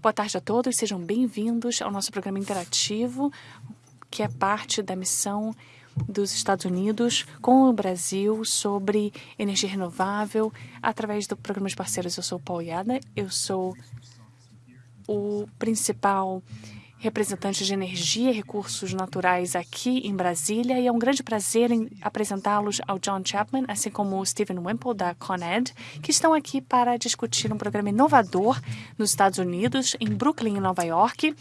Boa tarde a todos, sejam bem-vindos ao nosso programa interativo, que é parte da missão dos Estados Unidos com o Brasil sobre energia renovável através do programa de parceiros. Eu sou Paul Yada, eu sou o principal representante de energia e recursos naturais aqui em Brasília e é um grande prazer apresentá-los ao John Chapman, assim como o Stephen Wimple da ConEd, que estão aqui para discutir um programa inovador nos Estados Unidos, em Brooklyn, em Nova York.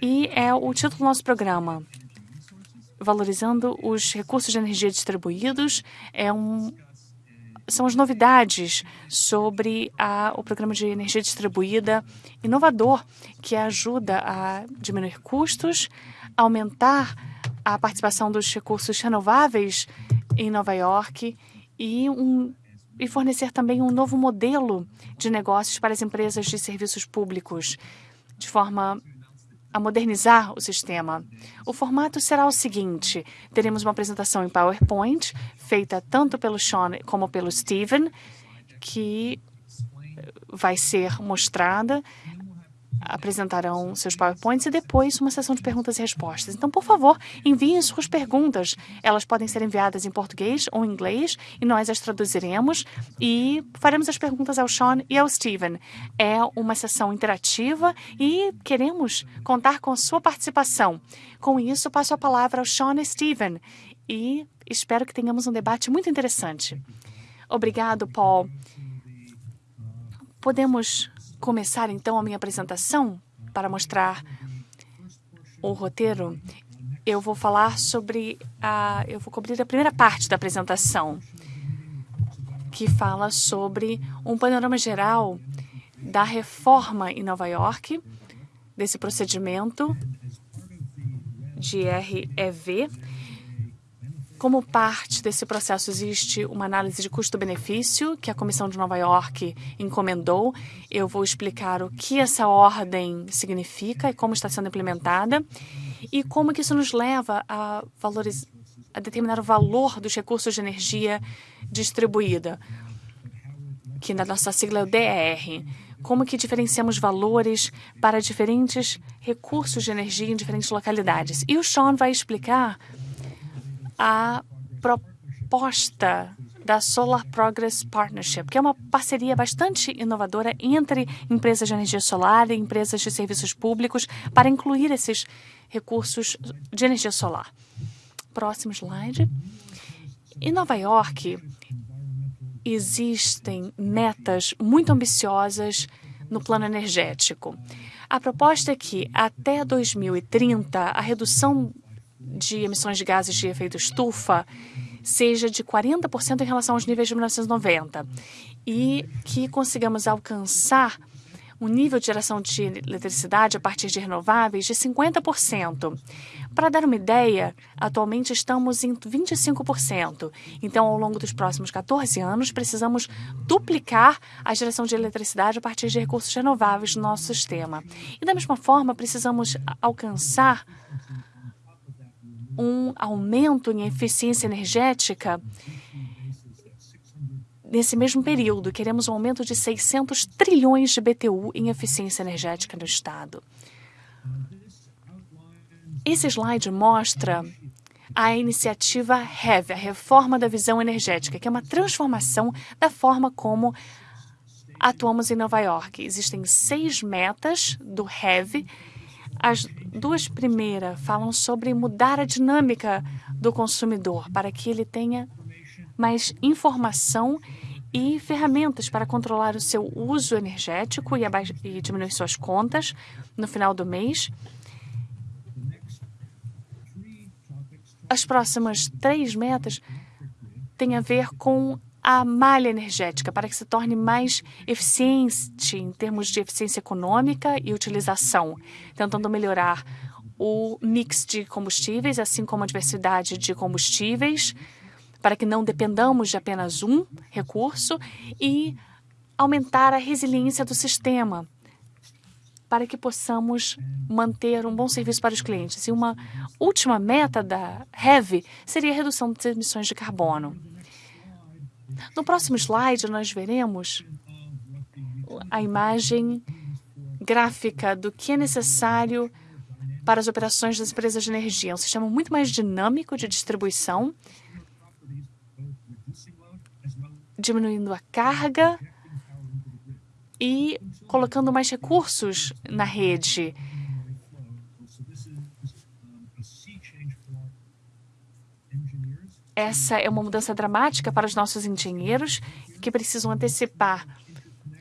E é o título do nosso programa, Valorizando os Recursos de Energia Distribuídos. É um são as novidades sobre a, o programa de energia distribuída inovador, que ajuda a diminuir custos, aumentar a participação dos recursos renováveis em Nova York e, um, e fornecer também um novo modelo de negócios para as empresas de serviços públicos, de forma a modernizar o sistema. O formato será o seguinte: teremos uma apresentação em PowerPoint, feita tanto pelo Sean como pelo Steven, que vai ser mostrada apresentarão seus PowerPoints e depois uma sessão de perguntas e respostas. Então, por favor, enviem suas perguntas. Elas podem ser enviadas em português ou em inglês e nós as traduziremos e faremos as perguntas ao Sean e ao Steven. É uma sessão interativa e queremos contar com sua participação. Com isso, passo a palavra ao Sean e Steven e espero que tenhamos um debate muito interessante. Obrigado, Paul. Podemos começar então a minha apresentação para mostrar o roteiro. Eu vou falar sobre a. Eu vou cobrir a primeira parte da apresentação, que fala sobre um panorama geral da reforma em Nova York, desse procedimento de REV como parte desse processo, existe uma análise de custo-benefício que a Comissão de Nova York encomendou. Eu vou explicar o que essa ordem significa e como está sendo implementada e como que isso nos leva a, a determinar o valor dos recursos de energia distribuída, que na nossa sigla é o DER. Como que diferenciamos valores para diferentes recursos de energia em diferentes localidades. E o Sean vai explicar a proposta da Solar Progress Partnership, que é uma parceria bastante inovadora entre empresas de energia solar e empresas de serviços públicos para incluir esses recursos de energia solar. Próximo slide. Em Nova York, existem metas muito ambiciosas no plano energético. A proposta é que, até 2030, a redução de emissões de gases de efeito estufa seja de 40% em relação aos níveis de 1990 e que consigamos alcançar um nível de geração de eletricidade a partir de renováveis de 50%. Para dar uma ideia, atualmente estamos em 25%. Então, ao longo dos próximos 14 anos, precisamos duplicar a geração de eletricidade a partir de recursos renováveis no nosso sistema. E, da mesma forma, precisamos alcançar um aumento em eficiência energética nesse mesmo período. Queremos um aumento de 600 trilhões de BTU em eficiência energética no Estado. Esse slide mostra a iniciativa REV, a Reforma da Visão Energética, que é uma transformação da forma como atuamos em Nova York. Existem seis metas do REV as duas primeiras falam sobre mudar a dinâmica do consumidor para que ele tenha mais informação e ferramentas para controlar o seu uso energético e, e diminuir suas contas no final do mês. As próximas três metas têm a ver com a malha energética para que se torne mais eficiente em termos de eficiência econômica e utilização, tentando melhorar o mix de combustíveis, assim como a diversidade de combustíveis, para que não dependamos de apenas um recurso e aumentar a resiliência do sistema, para que possamos manter um bom serviço para os clientes. E uma última meta da REV seria a redução das emissões de carbono. No próximo slide, nós veremos a imagem gráfica do que é necessário para as operações das empresas de energia. É um sistema muito mais dinâmico de distribuição, diminuindo a carga e colocando mais recursos na rede. Essa é uma mudança dramática para os nossos engenheiros que precisam antecipar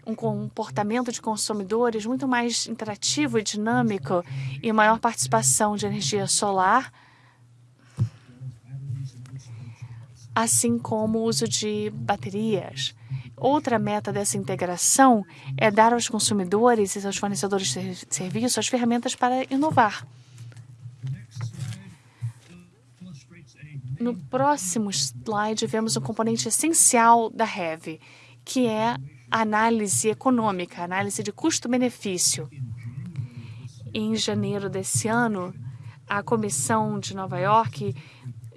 um comportamento de consumidores muito mais interativo e dinâmico e maior participação de energia solar, assim como o uso de baterias. Outra meta dessa integração é dar aos consumidores e aos fornecedores de serviços as ferramentas para inovar. No próximo slide, vemos um componente essencial da REV, que é a análise econômica, análise de custo-benefício. Em janeiro desse ano, a Comissão de Nova York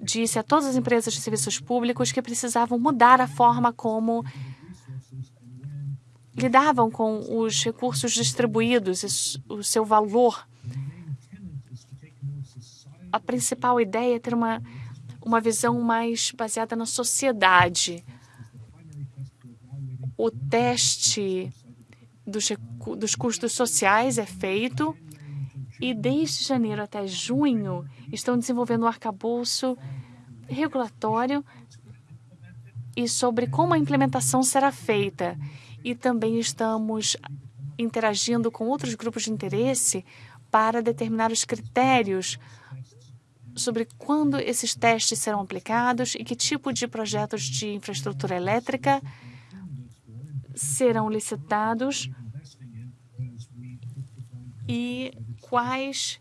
disse a todas as empresas de serviços públicos que precisavam mudar a forma como lidavam com os recursos distribuídos e o seu valor. A principal ideia é ter uma uma visão mais baseada na sociedade. O teste dos, dos custos sociais é feito e desde janeiro até junho estão desenvolvendo um arcabouço regulatório e sobre como a implementação será feita. E também estamos interagindo com outros grupos de interesse para determinar os critérios sobre quando esses testes serão aplicados e que tipo de projetos de infraestrutura elétrica serão licitados e quais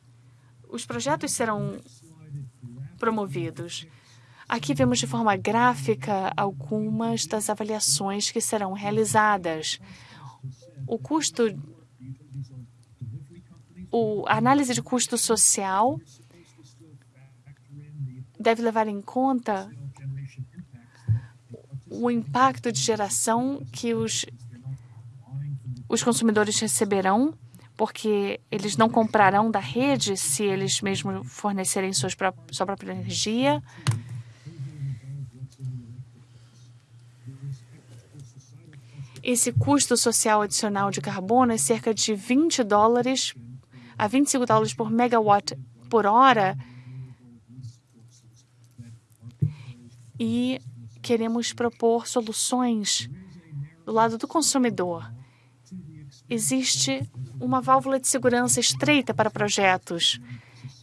os projetos serão promovidos. Aqui vemos de forma gráfica algumas das avaliações que serão realizadas. O custo, o, a análise de custo social deve levar em conta o impacto de geração que os, os consumidores receberão, porque eles não comprarão da rede se eles mesmos fornecerem suas, sua própria energia. Esse custo social adicional de carbono é cerca de 20 dólares a 25 dólares por megawatt por hora e queremos propor soluções do lado do consumidor. Existe uma válvula de segurança estreita para projetos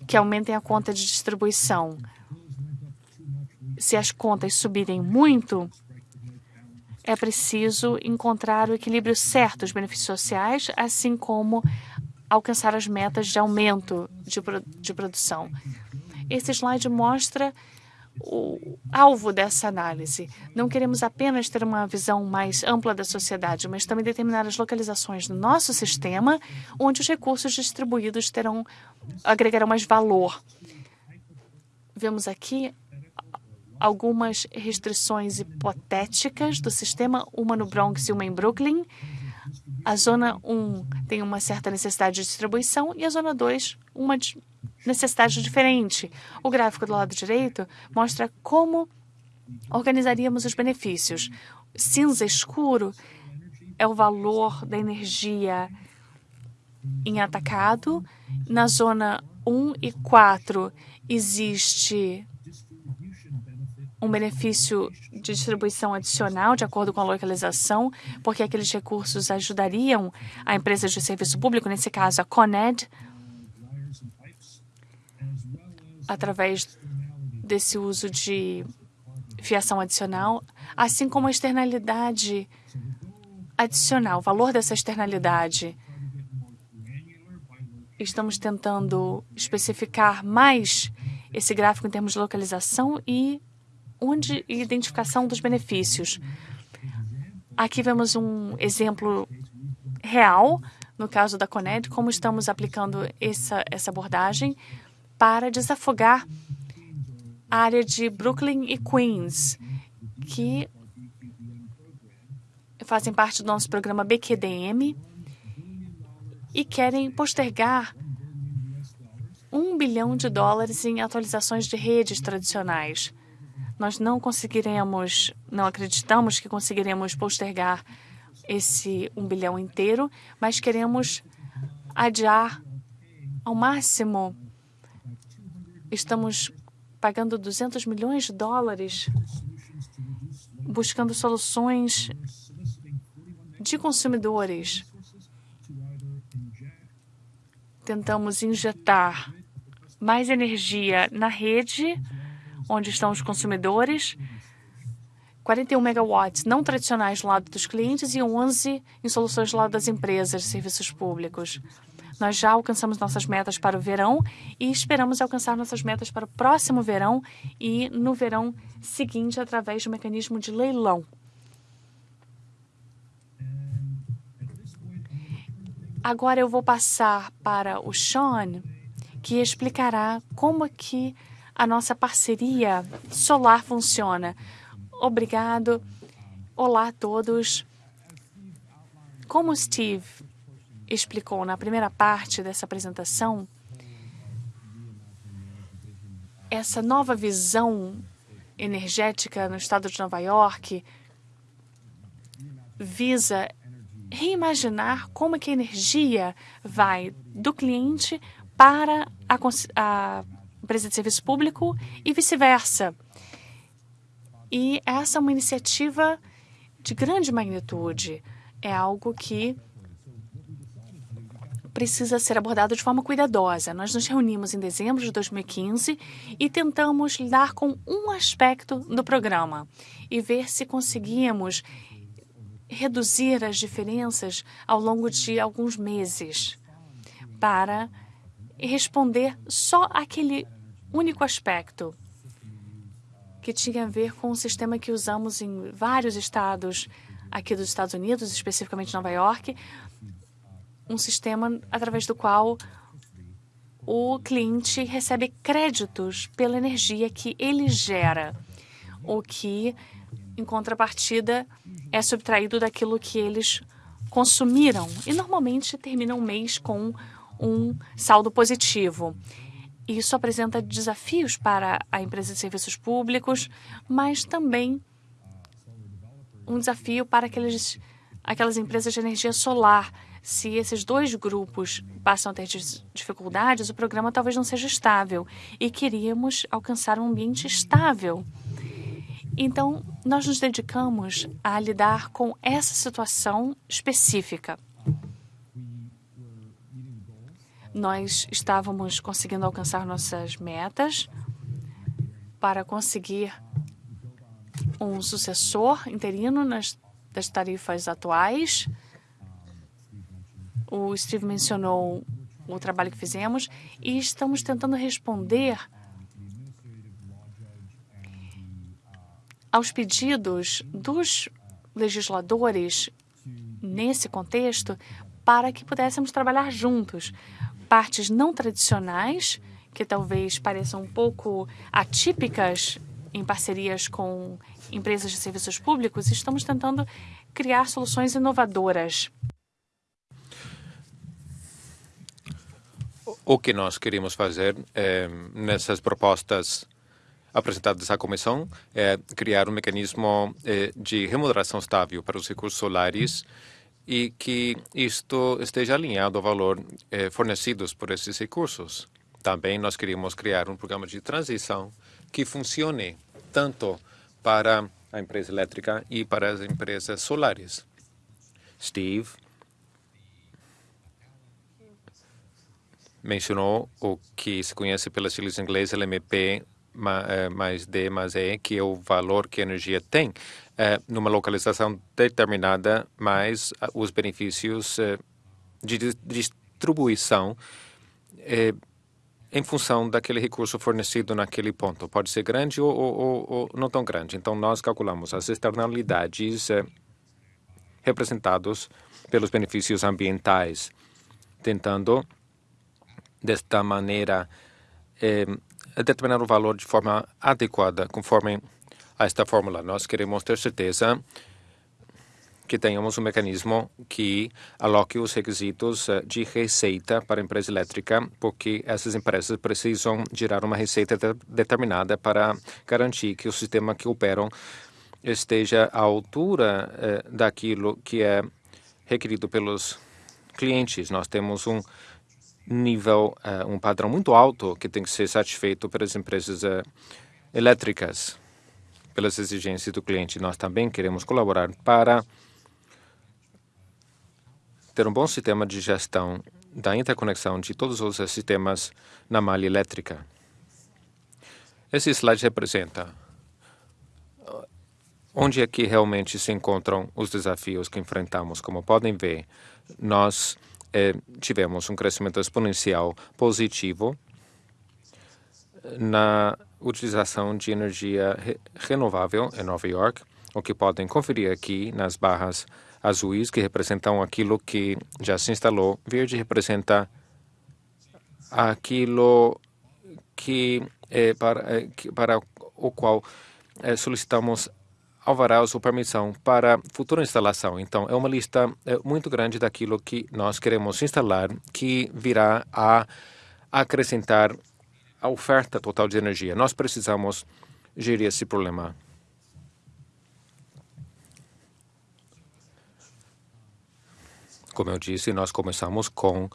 que aumentem a conta de distribuição. Se as contas subirem muito, é preciso encontrar o equilíbrio certo dos benefícios sociais, assim como alcançar as metas de aumento de, de produção. Esse slide mostra o alvo dessa análise. Não queremos apenas ter uma visão mais ampla da sociedade, mas também determinar as localizações do nosso sistema onde os recursos distribuídos terão agregarão mais valor. Vemos aqui algumas restrições hipotéticas do sistema, uma no Bronx e uma em Brooklyn. A zona 1 tem uma certa necessidade de distribuição e a zona 2 uma necessidade diferente. O gráfico do lado direito mostra como organizaríamos os benefícios. Cinza escuro é o valor da energia em atacado. Na zona 1 e 4 existe um benefício de distribuição adicional, de acordo com a localização, porque aqueles recursos ajudariam a empresa de serviço público, nesse caso a Coned, através desse uso de fiação adicional, assim como a externalidade adicional, o valor dessa externalidade. Estamos tentando especificar mais esse gráfico em termos de localização e onde identificação dos benefícios. Aqui vemos um exemplo real, no caso da Coned, como estamos aplicando essa, essa abordagem para desafogar a área de Brooklyn e Queens, que fazem parte do nosso programa BQDM e querem postergar um bilhão de dólares em atualizações de redes tradicionais. Nós não conseguiremos, não acreditamos que conseguiremos postergar esse um bilhão inteiro, mas queremos adiar ao máximo. Estamos pagando 200 milhões de dólares buscando soluções de consumidores. Tentamos injetar mais energia na rede, onde estão os consumidores, 41 megawatts não tradicionais do lado dos clientes e 11 em soluções do lado das empresas serviços públicos. Nós já alcançamos nossas metas para o verão e esperamos alcançar nossas metas para o próximo verão e no verão seguinte através do mecanismo de leilão. Agora eu vou passar para o Sean, que explicará como que a nossa parceria solar funciona. Obrigado. Olá a todos. Como o Steve explicou na primeira parte dessa apresentação, essa nova visão energética no estado de Nova York visa reimaginar como é que a energia vai do cliente para a, a empresa de serviço público e vice-versa. E essa é uma iniciativa de grande magnitude. É algo que precisa ser abordado de forma cuidadosa. Nós nos reunimos em dezembro de 2015 e tentamos lidar com um aspecto do programa e ver se conseguíamos reduzir as diferenças ao longo de alguns meses para responder só aquele único aspecto que tinha a ver com o sistema que usamos em vários estados aqui dos Estados Unidos, especificamente Nova York, um sistema através do qual o cliente recebe créditos pela energia que ele gera, o que, em contrapartida, é subtraído daquilo que eles consumiram e normalmente termina um mês com um saldo positivo. Isso apresenta desafios para a empresa de serviços públicos, mas também um desafio para aqueles, aquelas empresas de energia solar se esses dois grupos passam a ter dificuldades, o programa talvez não seja estável e queríamos alcançar um ambiente estável. Então, nós nos dedicamos a lidar com essa situação específica. Nós estávamos conseguindo alcançar nossas metas para conseguir um sucessor interino nas, das tarifas atuais o Steve mencionou o trabalho que fizemos e estamos tentando responder aos pedidos dos legisladores nesse contexto para que pudéssemos trabalhar juntos. Partes não tradicionais, que talvez pareçam um pouco atípicas em parcerias com empresas de serviços públicos, estamos tentando criar soluções inovadoras. O que nós queremos fazer é, nessas propostas apresentadas à comissão é criar um mecanismo é, de remuneração estável para os recursos solares e que isto esteja alinhado ao valor é, fornecidos por esses recursos. Também nós queríamos criar um programa de transição que funcione tanto para a empresa elétrica e para as empresas solares. Steve mencionou o que se conhece pelas siglas inglês LMP eh, mais D mais E, que é o valor que a energia tem é, numa localização determinada, mais os benefícios é, de distribuição é, em função daquele recurso fornecido naquele ponto. Pode ser grande ou, ou, ou não tão grande. Então, nós calculamos as externalidades representados pelos benefícios ambientais, tentando desta maneira é, determinar o valor de forma adequada, conforme a esta fórmula. Nós queremos ter certeza que tenhamos um mecanismo que aloque os requisitos de receita para a empresa elétrica, porque essas empresas precisam gerar uma receita de, determinada para garantir que o sistema que operam esteja à altura eh, daquilo que é requerido pelos clientes. Nós temos um nível, uh, um padrão muito alto que tem que ser satisfeito pelas empresas uh, elétricas, pelas exigências do cliente. Nós também queremos colaborar para ter um bom sistema de gestão da interconexão de todos os sistemas na malha elétrica. Esse slide representa onde é que realmente se encontram os desafios que enfrentamos. Como podem ver, nós tivemos um crescimento exponencial positivo na utilização de energia re renovável em Nova York, o que podem conferir aqui nas barras azuis, que representam aquilo que já se instalou. Verde representa aquilo que é para, é, para o qual é, solicitamos alvarás ou permissão para futura instalação. Então, é uma lista é, muito grande daquilo que nós queremos instalar, que virá a acrescentar a oferta total de energia. Nós precisamos gerir esse problema. Como eu disse, nós começamos com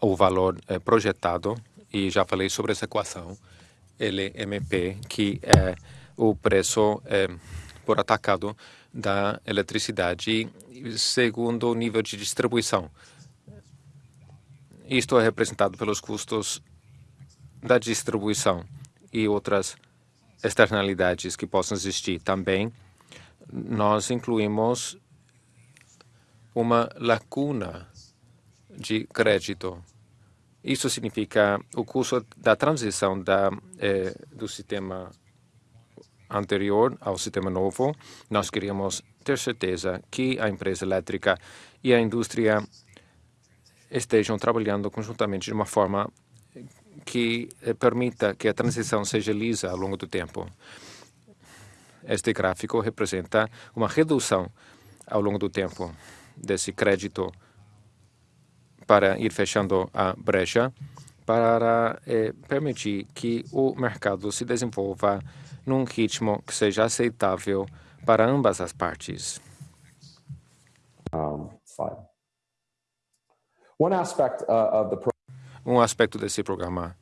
o valor é, projetado e já falei sobre essa equação, LMP, que é o preço é, por atacado da eletricidade segundo o nível de distribuição. Isto é representado pelos custos da distribuição e outras externalidades que possam existir. Também nós incluímos uma lacuna de crédito. Isso significa o custo da transição da, eh, do sistema anterior ao sistema novo, nós queríamos ter certeza que a empresa elétrica e a indústria estejam trabalhando conjuntamente de uma forma que eh, permita que a transição seja lisa ao longo do tempo. Este gráfico representa uma redução ao longo do tempo desse crédito para ir fechando a brecha para eh, permitir que o mercado se desenvolva num ritmo que seja aceitável para ambas as partes. Um, uh, um aspecto desse programa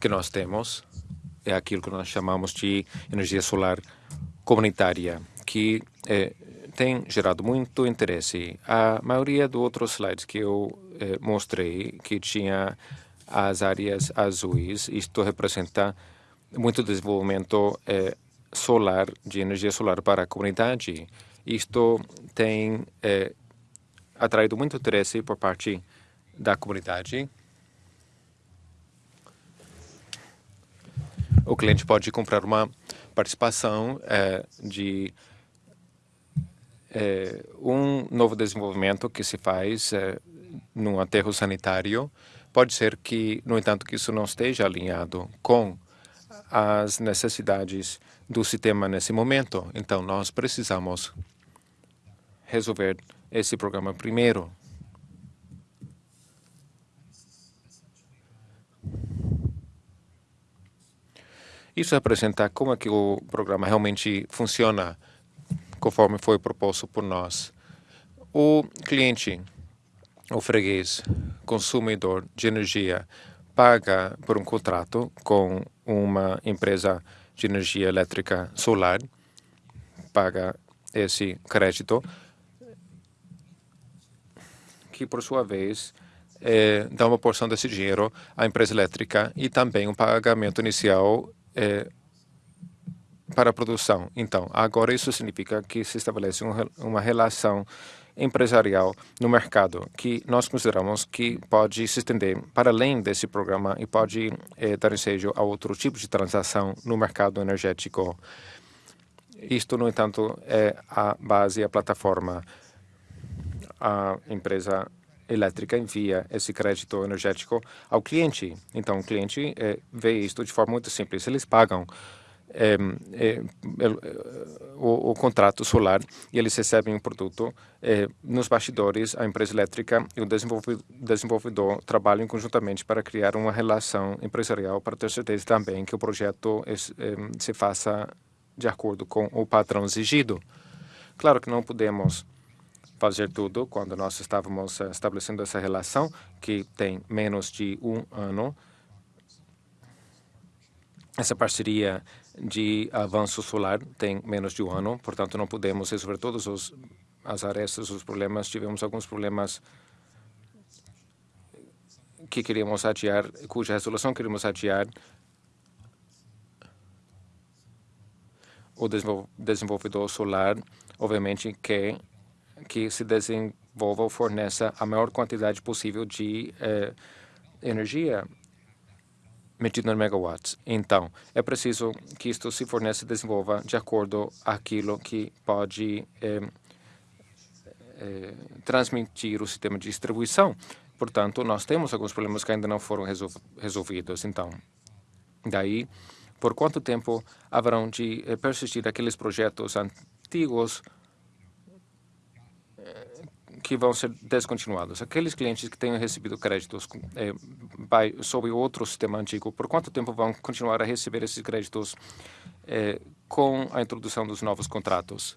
que nós temos é aquilo que nós chamamos de energia solar comunitária, que é, tem gerado muito interesse. A maioria dos outros slides que eu é, mostrei, que tinha as áreas azuis, isto representa muito desenvolvimento é, solar, de energia solar para a comunidade. Isto tem é, atraído muito interesse por parte da comunidade. O cliente pode comprar uma participação é, de um novo desenvolvimento que se faz num aterro sanitário. Pode ser que, no entanto, que isso não esteja alinhado com as necessidades do sistema nesse momento. Então, nós precisamos resolver esse programa primeiro. Isso representa como é que o programa realmente funciona conforme foi proposto por nós. O cliente, o freguês, consumidor de energia, paga por um contrato com uma empresa de energia elétrica solar, paga esse crédito, que por sua vez é, dá uma porção desse dinheiro à empresa elétrica e também um pagamento inicial é, para a produção. Então, agora isso significa que se estabelece um, uma relação empresarial no mercado que nós consideramos que pode se estender para além desse programa e pode eh, dar ensejo a outro tipo de transação no mercado energético. Isto, no entanto, é a base, a plataforma. A empresa elétrica envia esse crédito energético ao cliente. Então, o cliente eh, vê isto de forma muito simples. Eles pagam é, é, o, o, contrato solar e eles recebem um produto. É, nos bastidores, a empresa elétrica e o desenvolvedor, desenvolvedor trabalham conjuntamente para criar uma relação empresarial para ter certeza também que o projeto se faça de acordo com o padrão exigido. Claro que não podemos fazer tudo quando nós estávamos estabelecendo essa relação, que tem menos de um ano. Essa parceria de avanço solar tem menos de um ano, portanto, não podemos resolver todos os as arestas, os problemas. Tivemos alguns problemas que queríamos adiar, cuja resolução queríamos adiar. O desenvolvedor solar, obviamente, quer que se desenvolva ou forneça a maior quantidade possível de eh, energia medido em megawatts. Então, é preciso que isto se forneça e desenvolva de acordo aquilo que pode é, é, transmitir o sistema de distribuição. Portanto, nós temos alguns problemas que ainda não foram resol resolvidos. Então, daí, por quanto tempo haverão de é, persistir aqueles projetos antigos que vão ser descontinuados. Aqueles clientes que tenham recebido créditos é, by, sob outro sistema antigo, por quanto tempo vão continuar a receber esses créditos é, com a introdução dos novos contratos?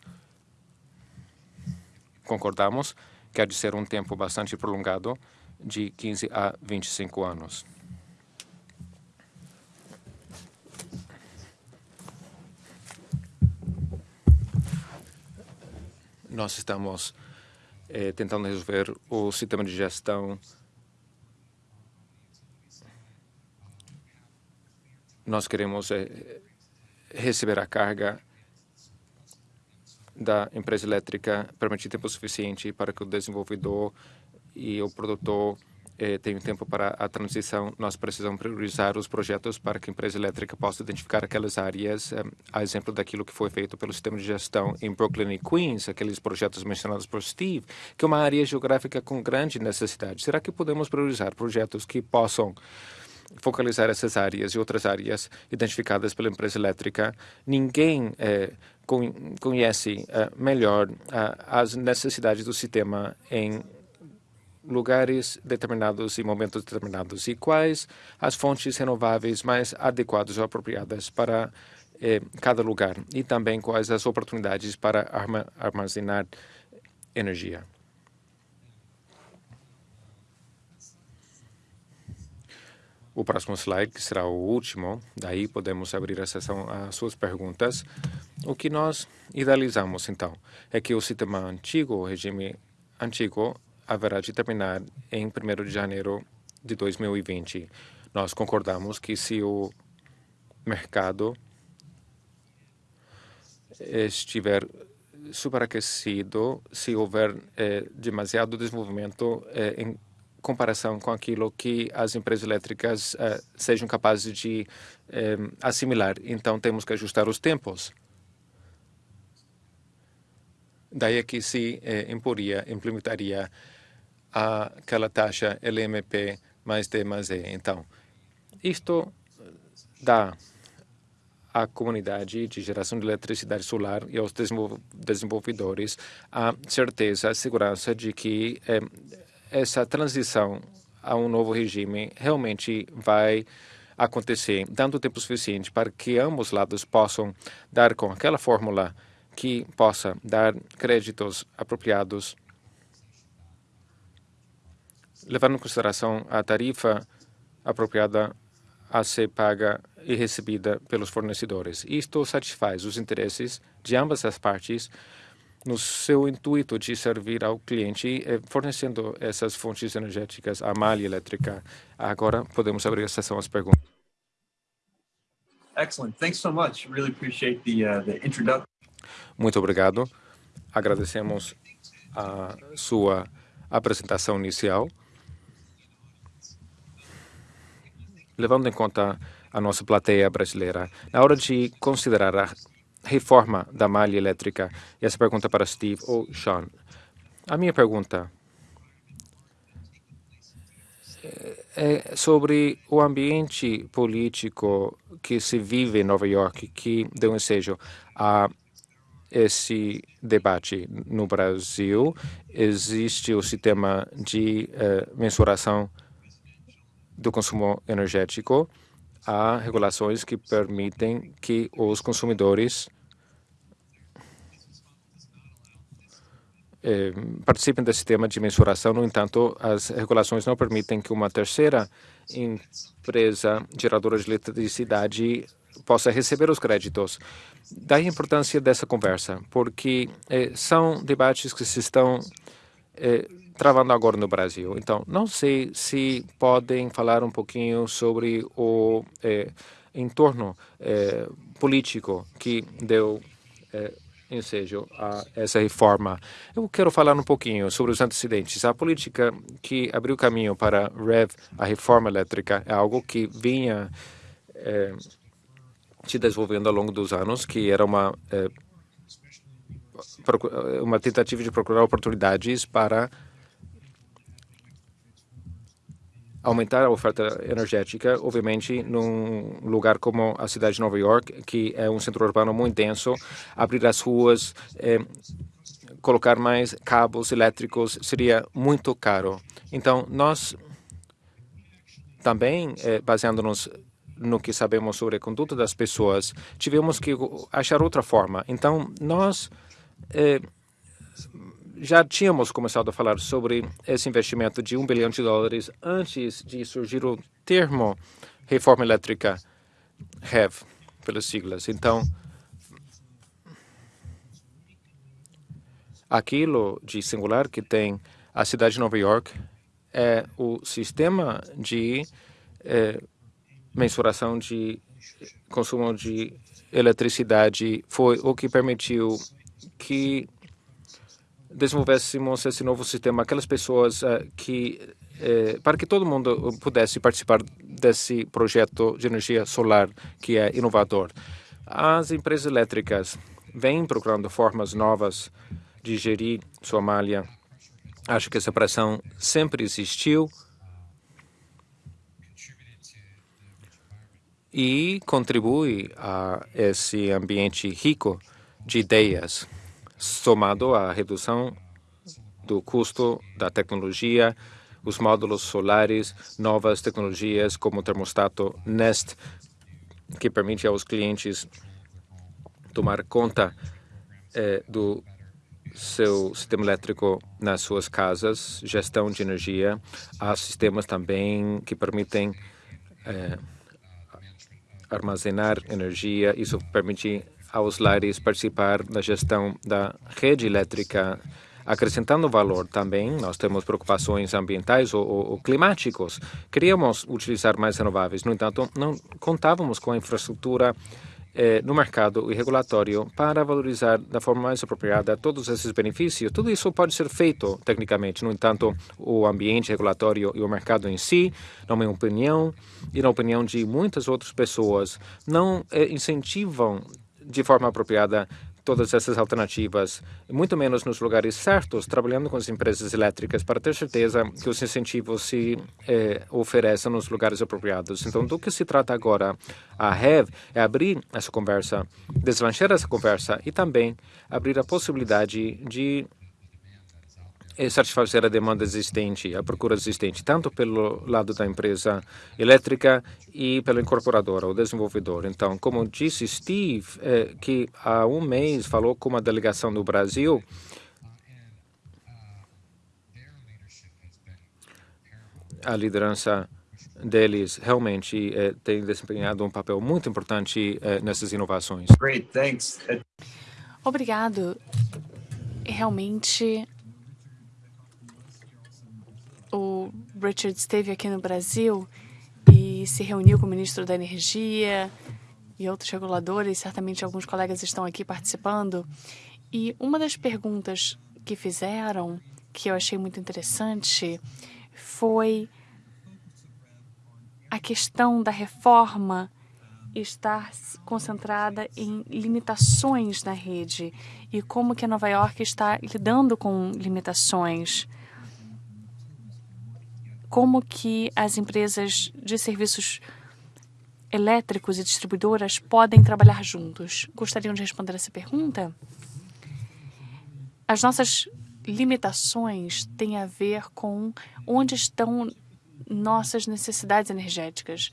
Concordamos que há de ser um tempo bastante prolongado, de 15 a 25 anos. Nós estamos é, tentando resolver o sistema de gestão. Nós queremos é, receber a carga da empresa elétrica permitir tempo suficiente para que o desenvolvedor e o produtor eh, tem tempo para a transição, nós precisamos priorizar os projetos para que a empresa elétrica possa identificar aquelas áreas, eh, a exemplo daquilo que foi feito pelo sistema de gestão em Brooklyn e Queens, aqueles projetos mencionados por Steve, que é uma área geográfica com grande necessidade. Será que podemos priorizar projetos que possam focalizar essas áreas e outras áreas identificadas pela empresa elétrica? Ninguém eh, conhece eh, melhor eh, as necessidades do sistema em lugares determinados e momentos determinados e quais as fontes renováveis mais adequadas ou apropriadas para eh, cada lugar e também quais as oportunidades para armazenar energia. O próximo slide, que será o último, daí podemos abrir a sessão às suas perguntas. O que nós idealizamos, então, é que o sistema antigo, o regime antigo, haverá de terminar em 1 de janeiro de 2020. Nós concordamos que se o mercado estiver superaquecido, se houver eh, demasiado desenvolvimento eh, em comparação com aquilo que as empresas elétricas eh, sejam capazes de assimilar. Então, temos que ajustar os tempos. Daí é que se imporia, implementaria aquela taxa LMP mais D mais E. Então, isto dá à comunidade de geração de eletricidade solar e aos desenvolvedores a certeza, a segurança de que eh, essa transição a um novo regime realmente vai acontecer, dando tempo suficiente para que ambos lados possam dar com aquela fórmula que possa dar créditos apropriados levando em consideração a tarifa apropriada a ser paga e recebida pelos fornecedores. Isto satisfaz os interesses de ambas as partes no seu intuito de servir ao cliente, eh, fornecendo essas fontes energéticas à malha elétrica. Agora podemos abrir a sessão às perguntas. Excellent. Thanks so much. Really appreciate the, uh, the introduction. Muito obrigado. Agradecemos a sua apresentação inicial. Levando em conta a nossa plateia brasileira, na hora de considerar a reforma da malha elétrica, e essa pergunta para Steve ou Sean, a minha pergunta é sobre o ambiente político que se vive em Nova York, que deu ensejo a esse debate no Brasil. Existe o sistema de eh, mensuração do consumo energético. Há regulações que permitem que os consumidores eh, participem desse sistema de mensuração. No entanto, as regulações não permitem que uma terceira empresa geradora de eletricidade possa receber os créditos. Daí a importância dessa conversa, porque eh, são debates que se estão eh, travando agora no Brasil. Então, não sei se podem falar um pouquinho sobre o eh, entorno eh, político que deu eh, ensejo a essa reforma. Eu quero falar um pouquinho sobre os antecedentes. A política que abriu caminho para REV, a reforma elétrica, é algo que vinha eh, se desenvolvendo ao longo dos anos, que era uma uma tentativa de procurar oportunidades para aumentar a oferta energética, obviamente, num lugar como a cidade de Nova York, que é um centro urbano muito denso, abrir as ruas, eh, colocar mais cabos elétricos seria muito caro. Então, nós também, eh, baseando-nos no que sabemos sobre a conduta das pessoas, tivemos que achar outra forma. Então, nós eh, já tínhamos começado a falar sobre esse investimento de um bilhão de dólares antes de surgir o termo reforma elétrica REV, pelas siglas. Então, aquilo de singular que tem a cidade de Nova York é o sistema de eh, mensuração de consumo de eletricidade foi o que permitiu que desenvolvêssemos esse novo sistema, aquelas pessoas uh, que, uh, para que todo mundo pudesse participar desse projeto de energia solar que é inovador. As empresas elétricas vêm procurando formas novas de gerir sua malha. Acho que essa pressão sempre existiu e contribui a esse ambiente rico de ideias, somado à redução do custo da tecnologia, os módulos solares, novas tecnologias como o termostato Nest, que permite aos clientes tomar conta eh, do seu sistema elétrico nas suas casas, gestão de energia. Há sistemas também que permitem eh, armazenar energia. Isso permite aos lares participar da gestão da rede elétrica, acrescentando valor também. Nós temos preocupações ambientais ou, ou, ou climáticos. Queríamos utilizar mais renováveis, no entanto, não contávamos com a infraestrutura eh, no mercado e regulatório para valorizar da forma mais apropriada todos esses benefícios. Tudo isso pode ser feito tecnicamente, no entanto, o ambiente regulatório e o mercado em si, na minha opinião e na opinião de muitas outras pessoas, não eh, incentivam de forma apropriada todas essas alternativas, muito menos nos lugares certos, trabalhando com as empresas elétricas para ter certeza que os incentivos se eh, oferecem nos lugares apropriados. Então, do que se trata agora a REV é abrir essa conversa, deslanchar essa conversa e também abrir a possibilidade de é satisfazer a demanda existente, a procura existente, tanto pelo lado da empresa elétrica e pela incorporadora, o desenvolvedor. Então, como disse Steve, é, que há um mês falou com uma delegação do Brasil, a liderança deles realmente é, tem desempenhado um papel muito importante é, nessas inovações. Great, thanks. Obrigado. Realmente o Richard esteve aqui no Brasil e se reuniu com o ministro da Energia e outros reguladores, certamente alguns colegas estão aqui participando. E uma das perguntas que fizeram, que eu achei muito interessante, foi a questão da reforma estar concentrada em limitações na rede e como que Nova York está lidando com limitações como que as empresas de serviços elétricos e distribuidoras podem trabalhar juntos. Gostariam de responder essa pergunta? As nossas limitações têm a ver com onde estão nossas necessidades energéticas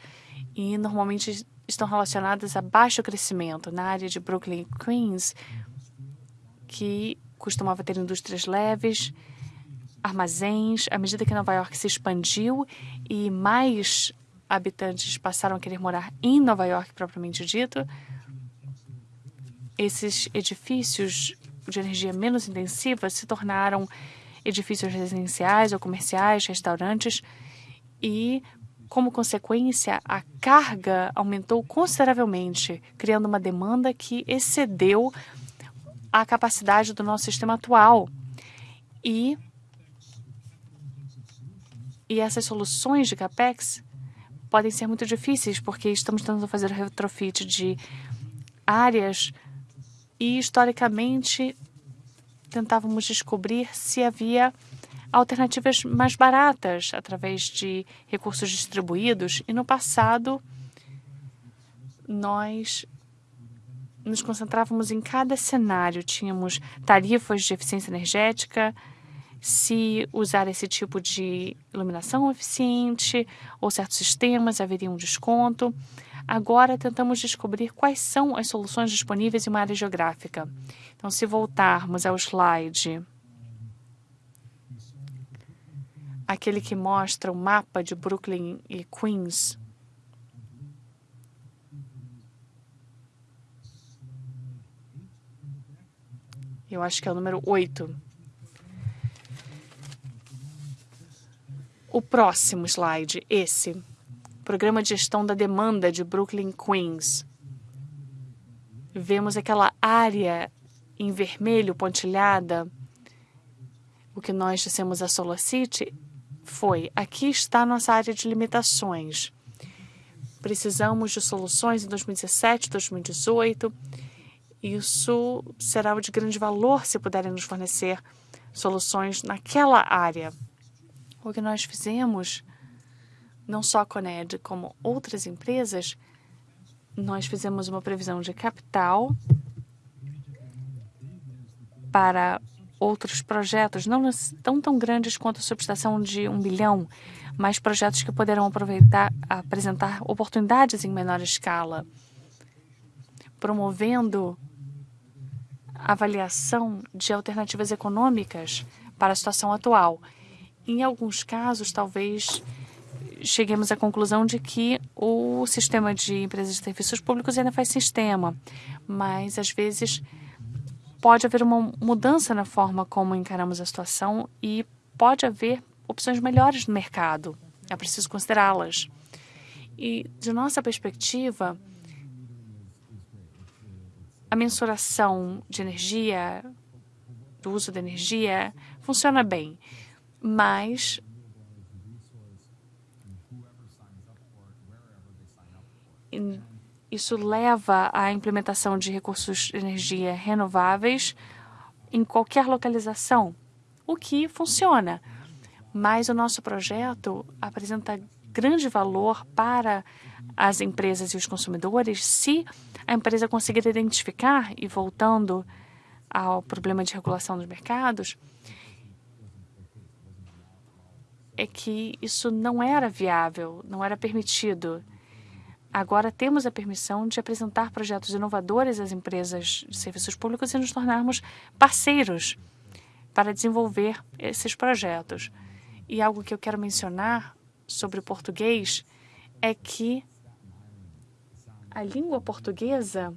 e normalmente estão relacionadas a baixo crescimento na área de Brooklyn e Queens, que costumava ter indústrias leves, armazéns. À medida que Nova York se expandiu e mais habitantes passaram a querer morar em Nova York propriamente dito, esses edifícios de energia menos intensiva se tornaram edifícios residenciais ou comerciais, restaurantes e, como consequência, a carga aumentou consideravelmente, criando uma demanda que excedeu a capacidade do nosso sistema atual. E, e essas soluções de CAPEX podem ser muito difíceis, porque estamos tentando fazer o retrofit de áreas e, historicamente, tentávamos descobrir se havia alternativas mais baratas através de recursos distribuídos. E no passado, nós nos concentrávamos em cada cenário. Tínhamos tarifas de eficiência energética, se usar esse tipo de iluminação eficiente ou certos sistemas haveria um desconto. Agora tentamos descobrir quais são as soluções disponíveis em uma área geográfica. Então, se voltarmos ao slide, aquele que mostra o mapa de Brooklyn e Queens, eu acho que é o número 8. O próximo slide, esse. Programa de Gestão da Demanda de Brooklyn, Queens. Vemos aquela área em vermelho pontilhada. O que nós dissemos a Solar City foi: aqui está nossa área de limitações. Precisamos de soluções em 2017, 2018. Isso será de grande valor se puderem nos fornecer soluções naquela área. O que nós fizemos não só a Coned, como outras empresas, nós fizemos uma previsão de capital para outros projetos, não tão tão grandes quanto a subestação de um bilhão, mas projetos que poderão aproveitar, apresentar oportunidades em menor escala, promovendo avaliação de alternativas econômicas para a situação atual. Em alguns casos, talvez cheguemos à conclusão de que o sistema de empresas de serviços públicos ainda faz sistema, mas às vezes pode haver uma mudança na forma como encaramos a situação e pode haver opções melhores no mercado. É preciso considerá-las. E, de nossa perspectiva, a mensuração de energia, do uso da energia, funciona bem, mas isso leva à implementação de recursos de energia renováveis em qualquer localização, o que funciona. Mas o nosso projeto apresenta grande valor para as empresas e os consumidores se a empresa conseguir identificar, e voltando ao problema de regulação dos mercados, é que isso não era viável, não era permitido. Agora temos a permissão de apresentar projetos inovadores às empresas de serviços públicos e nos tornarmos parceiros para desenvolver esses projetos. E algo que eu quero mencionar sobre o português é que a língua portuguesa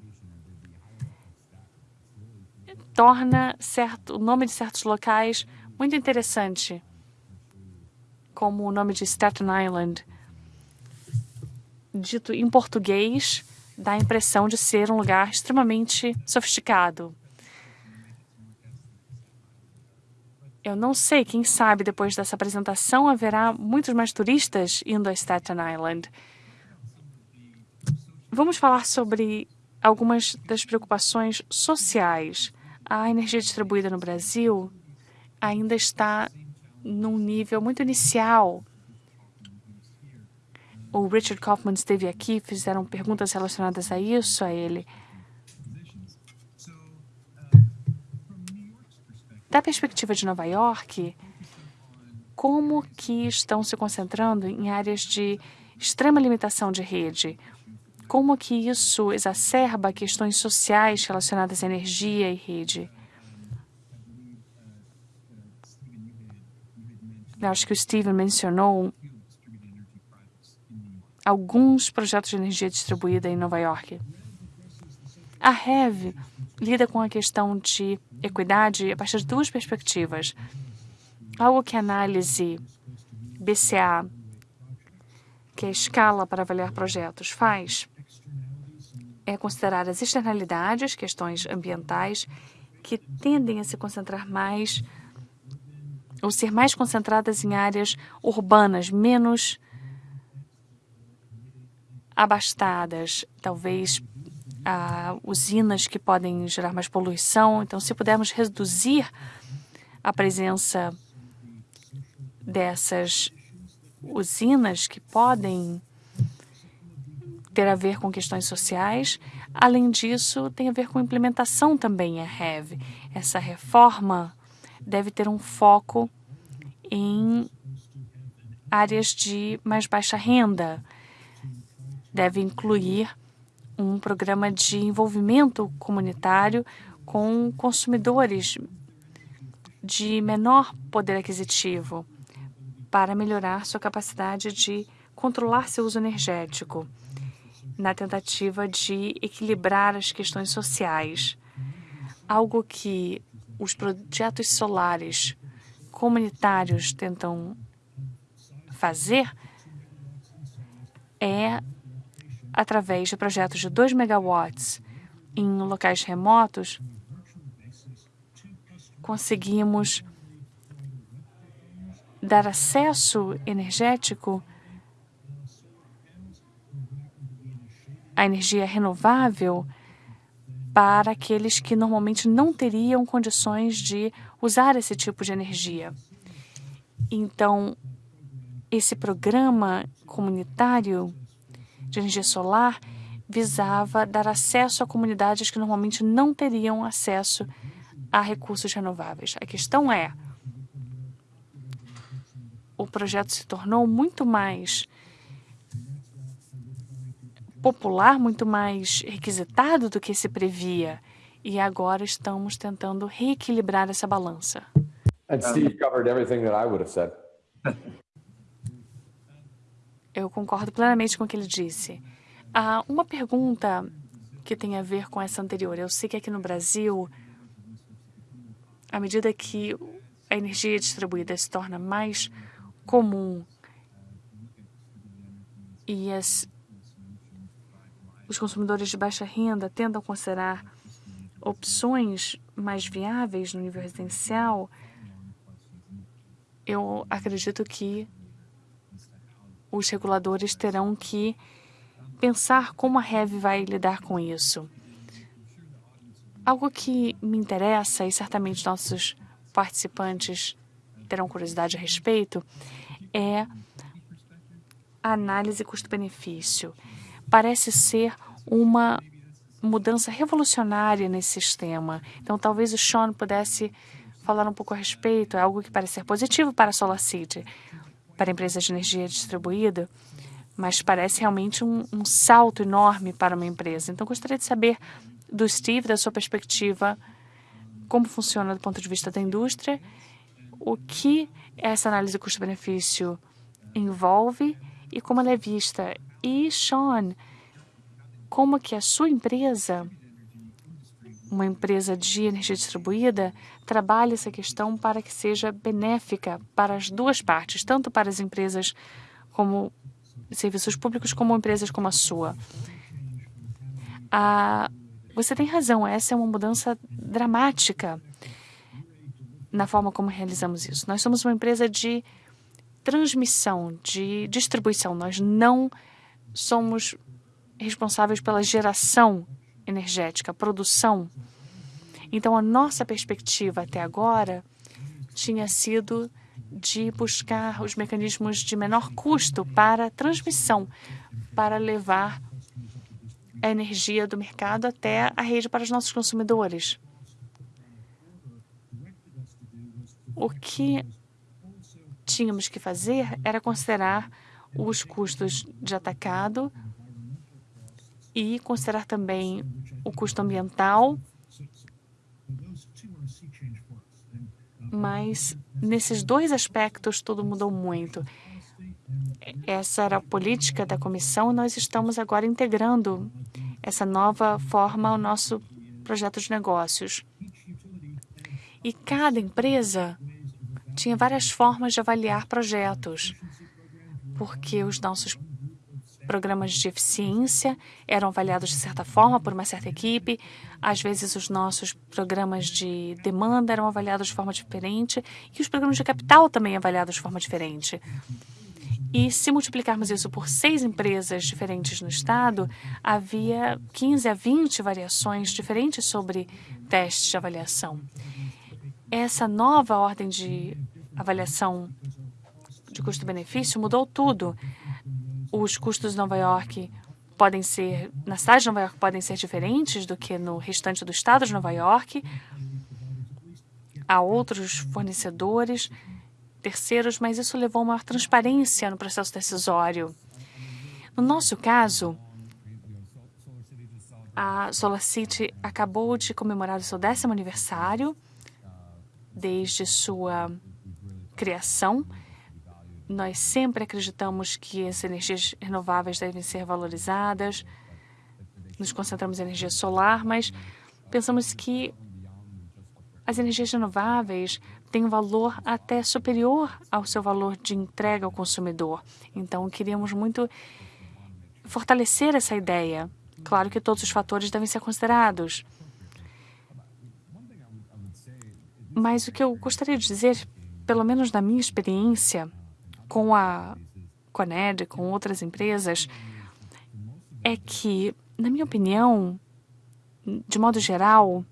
torna certo, o nome de certos locais muito interessante, como o nome de Staten Island dito em português, dá a impressão de ser um lugar extremamente sofisticado. Eu não sei, quem sabe depois dessa apresentação haverá muitos mais turistas indo a Staten Island. Vamos falar sobre algumas das preocupações sociais. A energia distribuída no Brasil ainda está num nível muito inicial o Richard Kaufman esteve aqui, fizeram perguntas relacionadas a isso a ele. Da perspectiva de Nova York, como que estão se concentrando em áreas de extrema limitação de rede? Como que isso exacerba questões sociais relacionadas à energia e rede? Acho que o Steven mencionou alguns projetos de energia distribuída em Nova York. A REV lida com a questão de equidade a partir de duas perspectivas. Algo que a análise BCA, que é a escala para avaliar projetos, faz é considerar as externalidades, questões ambientais, que tendem a se concentrar mais ou ser mais concentradas em áreas urbanas, menos abastadas, talvez ah, usinas que podem gerar mais poluição. Então, se pudermos reduzir a presença dessas usinas que podem ter a ver com questões sociais. Além disso, tem a ver com implementação também, a REV. Essa reforma deve ter um foco em áreas de mais baixa renda. Deve incluir um programa de envolvimento comunitário com consumidores de menor poder aquisitivo para melhorar sua capacidade de controlar seu uso energético, na tentativa de equilibrar as questões sociais. Algo que os projetos solares comunitários tentam fazer é através de projetos de 2 megawatts em locais remotos, conseguimos dar acesso energético à energia renovável para aqueles que normalmente não teriam condições de usar esse tipo de energia. Então, esse programa comunitário de energia solar visava dar acesso a comunidades que normalmente não teriam acesso a recursos renováveis. A questão é: o projeto se tornou muito mais popular, muito mais requisitado do que se previa. E agora estamos tentando reequilibrar essa balança. And Steve covered everything that I would have said. Eu concordo plenamente com o que ele disse. Ah, uma pergunta que tem a ver com essa anterior. Eu sei que aqui no Brasil, à medida que a energia distribuída se torna mais comum e as, os consumidores de baixa renda tentam considerar opções mais viáveis no nível residencial, eu acredito que os reguladores terão que pensar como a REV vai lidar com isso. Algo que me interessa e certamente nossos participantes terão curiosidade a respeito é a análise custo-benefício. Parece ser uma mudança revolucionária nesse sistema. Então, talvez o Sean pudesse falar um pouco a respeito. É algo que parece ser positivo para a SolarCity, para empresas de energia distribuída, mas parece realmente um, um salto enorme para uma empresa. Então, gostaria de saber do Steve, da sua perspectiva, como funciona do ponto de vista da indústria, o que essa análise custo-benefício envolve e como ela é vista. E, Sean, como que a sua empresa, uma empresa de energia distribuída, trabalha essa questão para que seja benéfica para as duas partes, tanto para as empresas como serviços públicos, como empresas como a sua. Ah, você tem razão, essa é uma mudança dramática na forma como realizamos isso. Nós somos uma empresa de transmissão, de distribuição. Nós não somos responsáveis pela geração energética, produção. Então, a nossa perspectiva até agora tinha sido de buscar os mecanismos de menor custo para transmissão, para levar a energia do mercado até a rede para os nossos consumidores. O que tínhamos que fazer era considerar os custos de atacado e considerar também o custo ambiental. Mas nesses dois aspectos tudo mudou muito. Essa era a política da comissão e nós estamos agora integrando essa nova forma ao nosso projeto de negócios. E cada empresa tinha várias formas de avaliar projetos, porque os nossos programas de eficiência eram avaliados de certa forma por uma certa equipe, às vezes os nossos programas de demanda eram avaliados de forma diferente e os programas de capital também avaliados de forma diferente. E se multiplicarmos isso por seis empresas diferentes no estado, havia 15 a 20 variações diferentes sobre testes de avaliação. Essa nova ordem de avaliação de custo-benefício mudou tudo. Os custos de Nova York podem ser, na cidade de Nova York, podem ser diferentes do que no restante do estado de Nova York. Há outros fornecedores terceiros, mas isso levou a maior transparência no processo decisório. No nosso caso, a SolarCity acabou de comemorar o seu décimo aniversário desde sua criação. Nós sempre acreditamos que as energias renováveis devem ser valorizadas. Nos concentramos em energia solar, mas pensamos que as energias renováveis têm um valor até superior ao seu valor de entrega ao consumidor. Então, queríamos muito fortalecer essa ideia. Claro que todos os fatores devem ser considerados. Mas o que eu gostaria de dizer, pelo menos na minha experiência com a Coned, com outras empresas, é que, na minha opinião, de modo geral,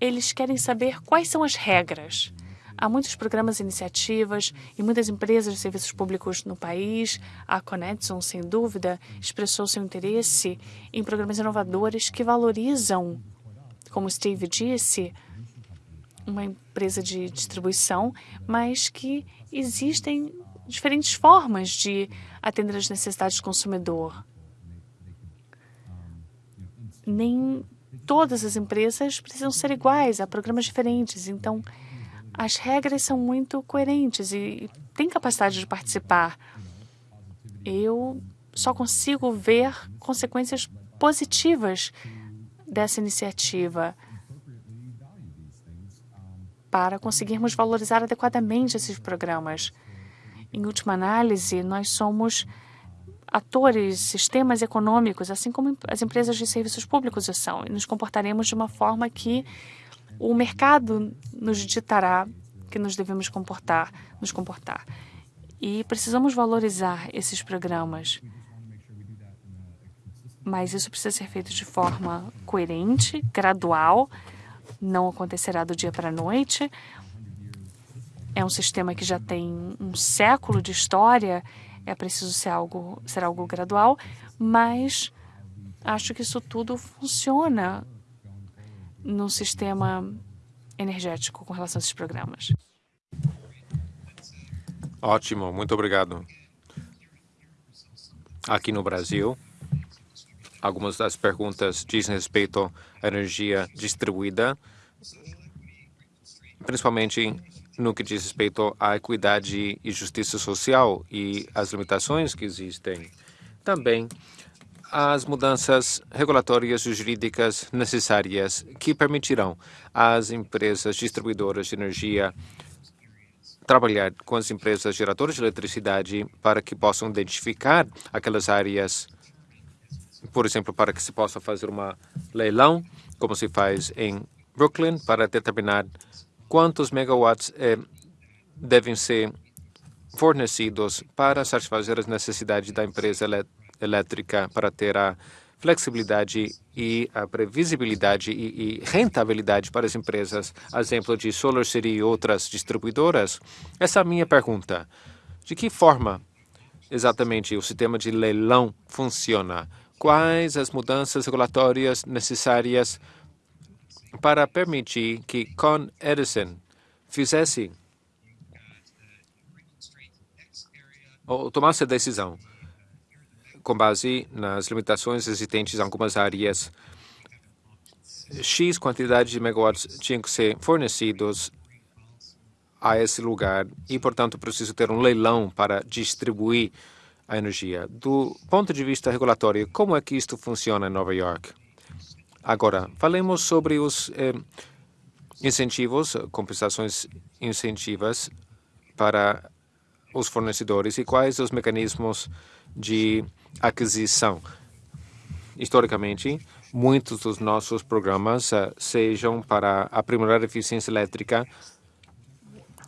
eles querem saber quais são as regras. Há muitos programas e iniciativas e muitas empresas de serviços públicos no país. A Conexon, sem dúvida, expressou seu interesse em programas inovadores que valorizam, como Steve disse, uma empresa de distribuição, mas que existem diferentes formas de atender as necessidades do consumidor. Nem todas as empresas precisam ser iguais, há programas diferentes. Então, as regras são muito coerentes e têm capacidade de participar. Eu só consigo ver consequências positivas dessa iniciativa para conseguirmos valorizar adequadamente esses programas. Em última análise, nós somos atores, sistemas econômicos, assim como as empresas de serviços públicos são, e nos comportaremos de uma forma que o mercado nos ditará que nos devemos comportar, nos comportar. E precisamos valorizar esses programas. Mas isso precisa ser feito de forma coerente, gradual, não acontecerá do dia para a noite. É um sistema que já tem um século de história é preciso ser algo, ser algo gradual, mas acho que isso tudo funciona no sistema energético com relação a esses programas. Ótimo, muito obrigado. Aqui no Brasil, algumas das perguntas dizem respeito à energia distribuída, principalmente no que diz respeito à equidade e justiça social e as limitações que existem. Também as mudanças regulatórias e jurídicas necessárias que permitirão às empresas distribuidoras de energia trabalhar com as empresas geradoras de eletricidade para que possam identificar aquelas áreas, por exemplo, para que se possa fazer uma leilão, como se faz em Brooklyn, para determinar quantos megawatts eh, devem ser fornecidos para satisfazer as necessidades da empresa elétrica para ter a flexibilidade e a previsibilidade e, e, rentabilidade para as empresas, exemplo de Solar City e outras distribuidoras? Essa é a minha pergunta. De que forma exatamente o sistema de leilão funciona? Quais as mudanças regulatórias necessárias para permitir que Con Edison fizesse ou tomasse a decisão com base nas limitações existentes em algumas áreas. X quantidade de megawatts tinham que ser fornecidos a esse lugar e, portanto, preciso ter um leilão para distribuir a energia. Do ponto de vista regulatório, como é que isto funciona em Nova York? Agora, falemos sobre os eh, incentivos, compensações incentivas para os fornecedores e quais os mecanismos de aquisição. Historicamente, muitos dos nossos programas uh, sejam para aprimorar a eficiência elétrica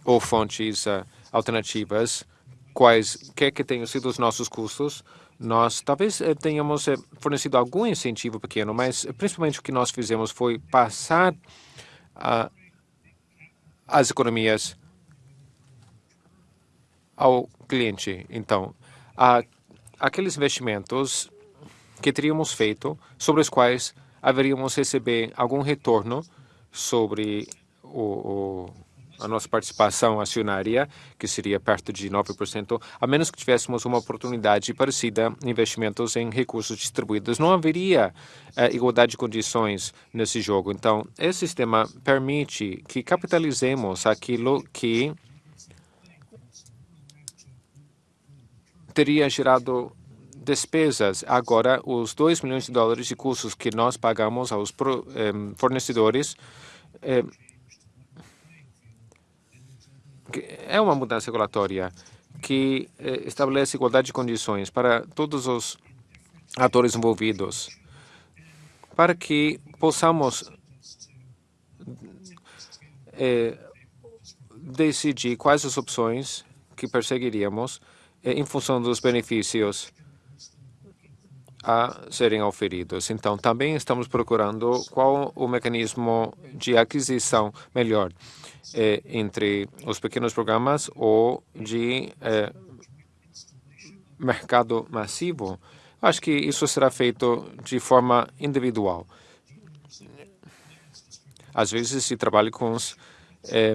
ou fontes uh, alternativas, quais que tenham sido os nossos custos, nós talvez uh, tenhamos fornecido algum incentivo pequeno, mas principalmente o que nós fizemos foi passar as economias ao cliente. Então, aqueles investimentos que teríamos feito, sobre os quais haveríamos receber algum retorno sobre o, o, a nossa participação acionária, que seria perto de 9%, a menos que tivéssemos uma oportunidade parecida investimentos em recursos distribuídos. Não haveria eh, igualdade de condições nesse jogo. Então, esse sistema permite que capitalizemos aquilo que teria gerado despesas. Agora, os 2 milhões de dólares de custos que nós pagamos aos eh, fornecedores eh, é uma mudança regulatória que eh, estabelece igualdade de condições para todos os atores envolvidos, para que possamos decidir quais as opções que perseguiríamos é, em função dos benefícios a serem oferidos. Então, também estamos procurando qual o mecanismo de aquisição melhor eh, entre os pequenos programas ou de eh, mercado massivo. Acho que isso será feito de forma individual. Às vezes se trabalha com os eh,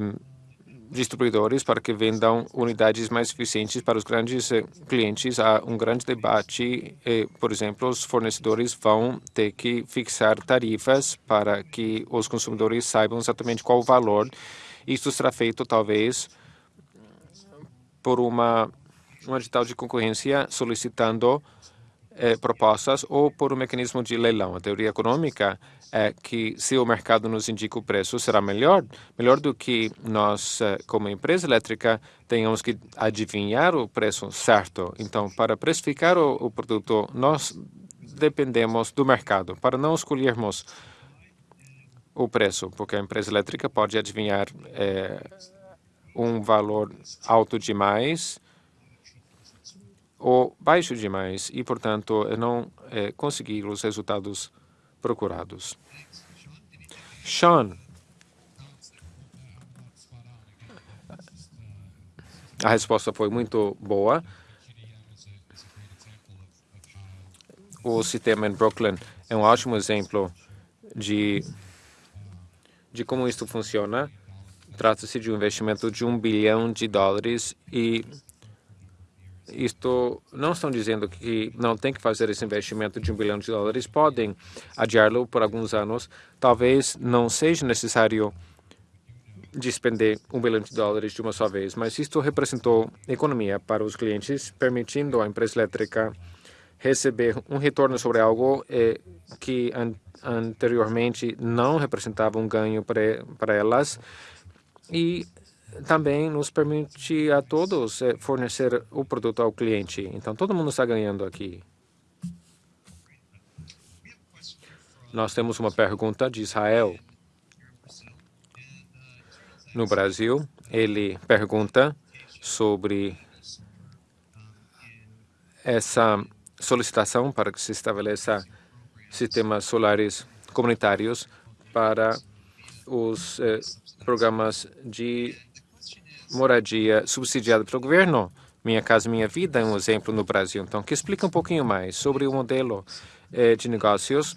distribuidores para que vendam unidades mais eficientes para os grandes eh, clientes. Há um grande debate, eh, por exemplo, os fornecedores vão ter que fixar tarifas para que os consumidores saibam exatamente qual o valor. Isso será feito, talvez, por uma, um edital de concorrência solicitando eh, propostas ou por um mecanismo de leilão. A teoria econômica é que se o mercado nos indica o preço, será melhor, melhor do que nós, eh, como empresa elétrica, tenhamos que adivinhar o preço certo. Então, para precificar o, o produto, nós dependemos do mercado. Para não escolhermos o preço, porque a empresa elétrica pode adivinhar é, um valor alto demais ou baixo demais e, portanto, não é, conseguir os resultados procurados. Sean, a resposta foi muito boa. O sistema em Brooklyn é um ótimo exemplo de, de como isso funciona. Trata-se de um investimento de um bilhão de dólares e isto não estão dizendo que não tem que fazer esse investimento de um bilhão de dólares, podem adiá-lo por alguns anos. Talvez não seja necessário despender um bilhão de dólares de uma só vez, mas isto representou economia para os clientes, permitindo à empresa elétrica receber um retorno sobre algo eh, que an anteriormente não representava um ganho para, elas e também nos permite a todos eh, fornecer o produto ao cliente. Então, todo mundo está ganhando aqui. Nós temos uma pergunta de Israel. No Brasil, ele pergunta sobre essa solicitação para que se estabeleça sistemas solares comunitários para os eh, programas de moradia subsidiada pelo governo. Minha Casa Minha Vida é um exemplo no Brasil. Então, que explica um pouquinho mais sobre o modelo eh, de negócios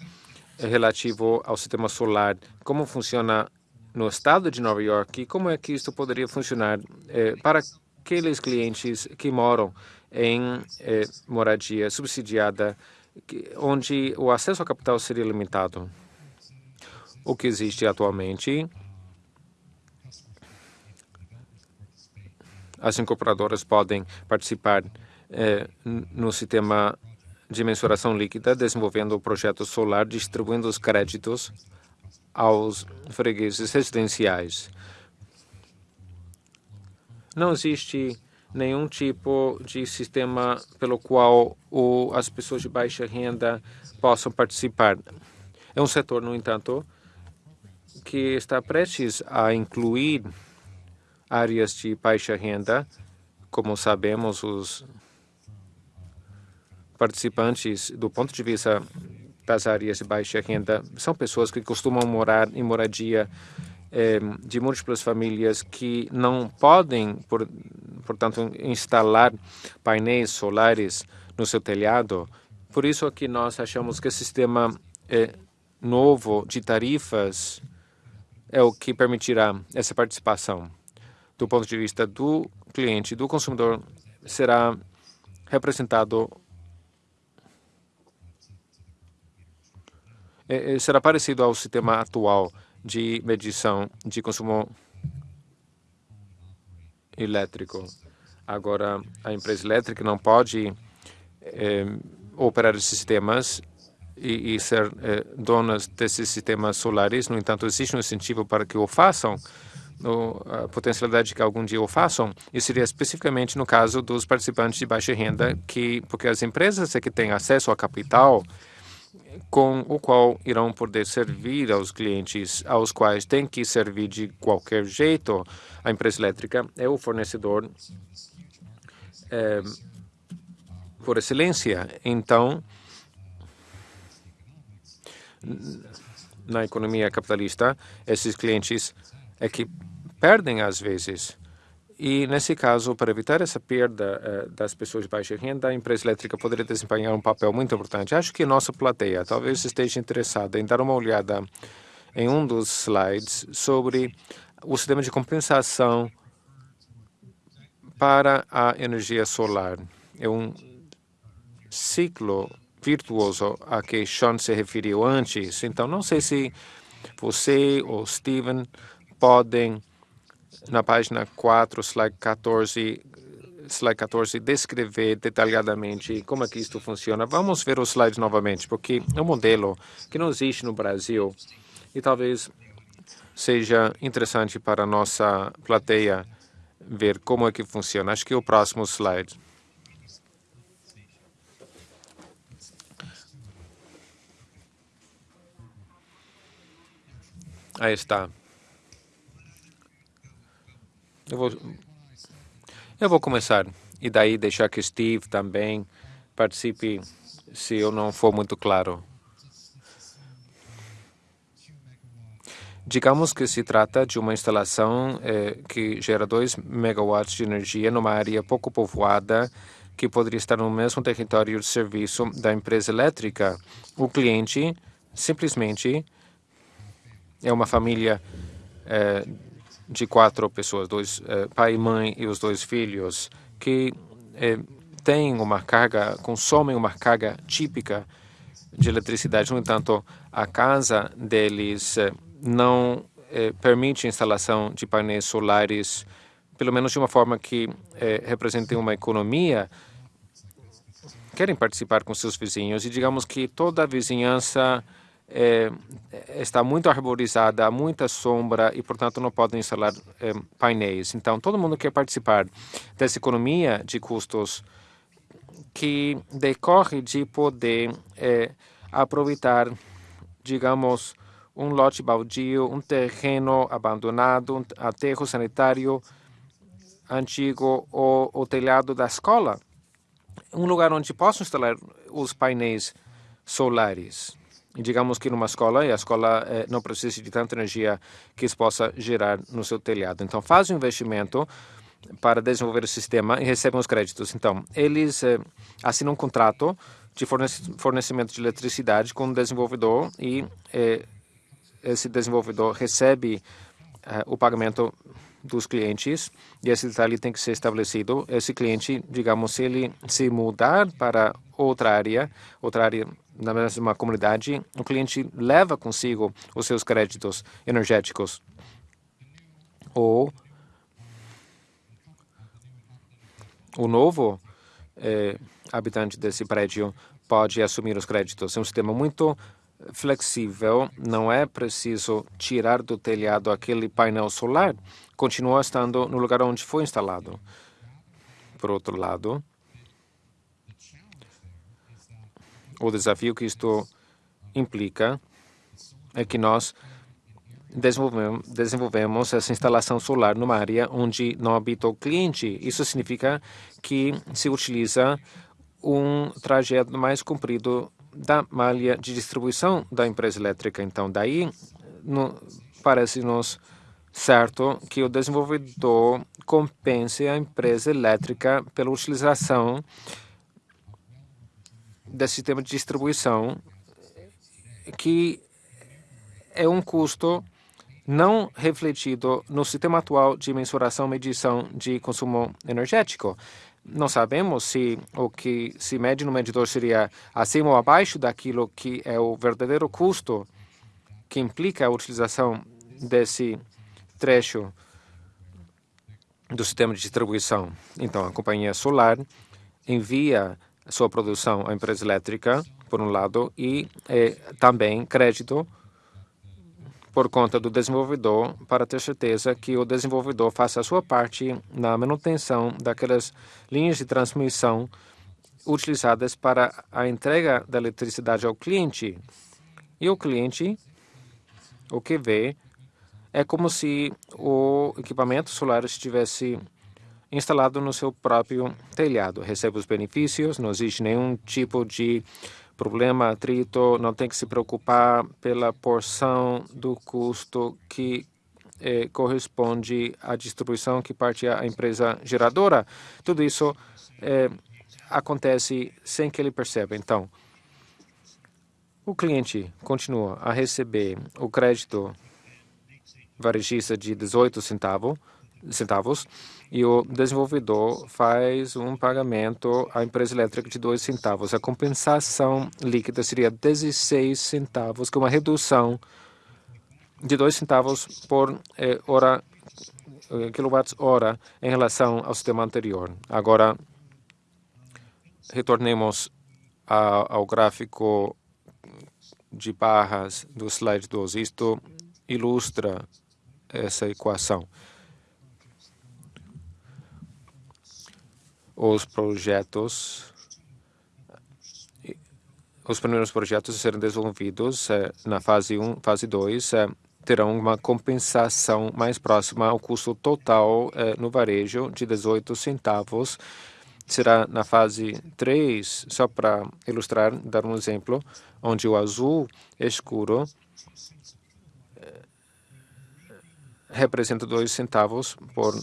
eh, relativo ao sistema solar, como funciona no estado de Nova York e como é que isso poderia funcionar eh, para aqueles clientes que moram em eh, moradia subsidiada, que, onde o acesso ao capital seria limitado. O que existe atualmente, as incorporadoras podem participar eh, no sistema de mensuração líquida, desenvolvendo o projeto solar, distribuindo os créditos aos fregueses residenciais. Não existe nenhum tipo de sistema pelo qual o, as pessoas de baixa renda possam participar. É um setor, no entanto, que está prestes a incluir áreas de baixa renda. Como sabemos, os participantes, do ponto de vista das áreas de baixa renda, são pessoas que costumam morar em moradia eh, de múltiplas famílias que não podem, por, portanto, instalar painéis solares no seu telhado. Por isso que nós achamos que o sistema eh, novo de tarifas é o que permitirá essa participação. Do ponto de vista do cliente, do consumidor, será representado é, será parecido ao sistema atual de medição de consumo elétrico. Agora, a empresa elétrica não pode é, operar esses sistemas e, e ser é, donas desses sistemas solares. No entanto, existe um incentivo para que o façam, a potencialidade que algum dia o façam, e seria especificamente no caso dos participantes de baixa renda, que porque as empresas é que têm acesso ao capital com o qual irão poder servir aos clientes aos quais tem que servir de qualquer jeito. A empresa elétrica é o fornecedor é, por excelência. Então, na economia capitalista, esses clientes é que perdem às vezes e, nesse caso, para evitar essa perda uh, das pessoas de baixa renda, a empresa elétrica poderia desempenhar um papel muito importante. Acho que nossa plateia talvez esteja interessada em dar uma olhada em um dos slides sobre o sistema de compensação para a energia solar. É um ciclo virtuoso a que Sean se referiu antes. Então, não sei se você ou Steven podem na página 4, slide 14, slide 14, descrever detalhadamente como é que isto funciona. Vamos ver os slides novamente, porque é um modelo que não existe no Brasil e talvez seja interessante para a nossa plateia ver como é que funciona. Acho que é o próximo slide. Aí está. Eu vou, eu vou começar e daí deixar que Steve também participe se eu não for muito claro. Digamos que se trata de uma instalação eh, que gera 2 megawatts de energia numa área pouco povoada que poderia estar no mesmo território de serviço da empresa elétrica. O cliente simplesmente é uma família eh, de quatro pessoas, dois eh, pai e mãe e os dois filhos, que eh, têm uma carga, consomem uma carga típica de eletricidade. No entanto, a casa deles eh, não permite a instalação de painéis solares, pelo menos de uma forma que represente uma economia. Querem participar com seus vizinhos e digamos que toda a vizinhança é, está muito arborizada, há muita sombra e, portanto, não podem instalar é, painéis. Então, todo mundo quer participar dessa economia de custos que decorre de poder é, aproveitar, digamos, um lote baldio, um terreno abandonado, um aterro sanitário antigo ou o telhado da escola, um lugar onde possam instalar os painéis solares digamos que numa escola e a escola eh, não precisa de tanta energia que isso possa gerar no seu telhado. Então, faz um investimento para desenvolver o sistema e recebem os créditos. Então, eles eh, assinam um contrato de fornecimento de eletricidade com o desenvolvedor e eh, esse desenvolvedor recebe o pagamento dos clientes e esse detalhe tem que ser estabelecido. Esse cliente, digamos, se ele se mudar para outra área, outra área na mesma comunidade, o cliente leva consigo os seus créditos energéticos. Ou o novo eh, habitante desse prédio pode assumir os créditos. É um sistema muito flexível, não é preciso tirar do telhado aquele painel solar, continua estando no lugar onde foi instalado. Por outro lado, o desafio que isto implica é que nós desenvolvemos, desenvolvemos essa instalação solar numa área onde não habita o cliente. Isso significa que se utiliza um trajeto mais comprido da malha de distribuição da empresa elétrica. Então, daí parece-nos certo que o desenvolvedor compense a empresa elétrica pela utilização desse sistema de distribuição, que é um custo não refletido no sistema atual de mensuração e medição de consumo energético. Não sabemos se o que se mede no medidor seria acima ou abaixo daquilo que é o verdadeiro custo que implica a utilização desse trecho do sistema de distribuição. Então, a companhia solar envia sua produção à empresa elétrica, por um lado, e eh, também crédito por conta do desenvolvedor para ter certeza que o desenvolvedor faça a sua parte na manutenção daquelas linhas de transmissão utilizadas para a entrega da eletricidade ao cliente. E o cliente, o que vê, é como se o equipamento solar estivesse instalado no seu próprio telhado. Recebe os benefícios, não existe nenhum tipo de problema, atrito, não tem que se preocupar pela porção do custo que eh, corresponde à distribuição que parte à empresa geradora. Tudo isso eh, acontece sem que ele perceba. Então, o cliente continua a receber o crédito varejista de 18 centavos, centavos e o desenvolvedor faz um pagamento à empresa elétrica de 2 centavos. A compensação líquida seria 16 centavos, com uma redução de 2 centavos por eh, hora, eh, quilowatt-hora em relação ao sistema anterior. Agora, retornemos a, ao gráfico de barras do slide 12. Isto ilustra essa equação. Os projetos os primeiros projetos a serem desenvolvidos eh, na fase 1, fase 2, eh, terão uma compensação mais próxima ao custo total eh, no varejo de 18 centavos. Será na fase 3, só para ilustrar, dar um exemplo, onde o azul escuro representa 2 centavos por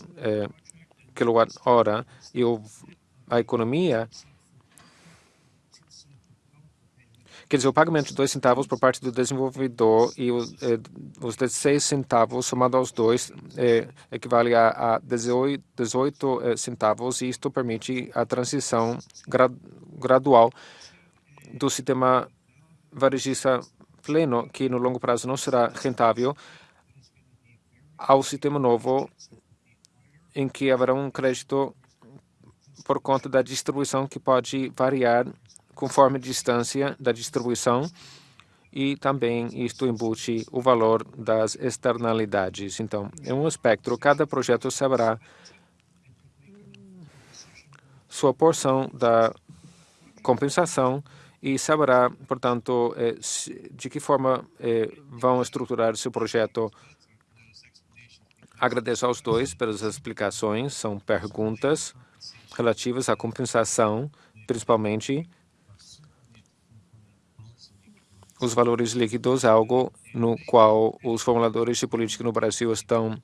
quilowatt-hora e a economia Quer dizer, o pagamento de 2 centavos por parte do desenvolvedor e o, eh, os 16 centavos somado aos dois eh, equivale a, a 18, 18 eh, centavos e isto permite a transição gra, gradual do sistema varejista pleno, que no longo prazo não será rentável, ao sistema novo em que haverá um crédito por conta da distribuição que pode variar conforme a distância da distribuição e também isto embute o valor das externalidades. Então, é um espectro, cada projeto saberá sua porção da compensação e saberá, portanto, eh, de que forma eh, vão estruturar seu projeto Agradeço aos dois pelas explicações. São perguntas relativas à compensação, principalmente os valores líquidos, algo no qual os formuladores de política no Brasil estão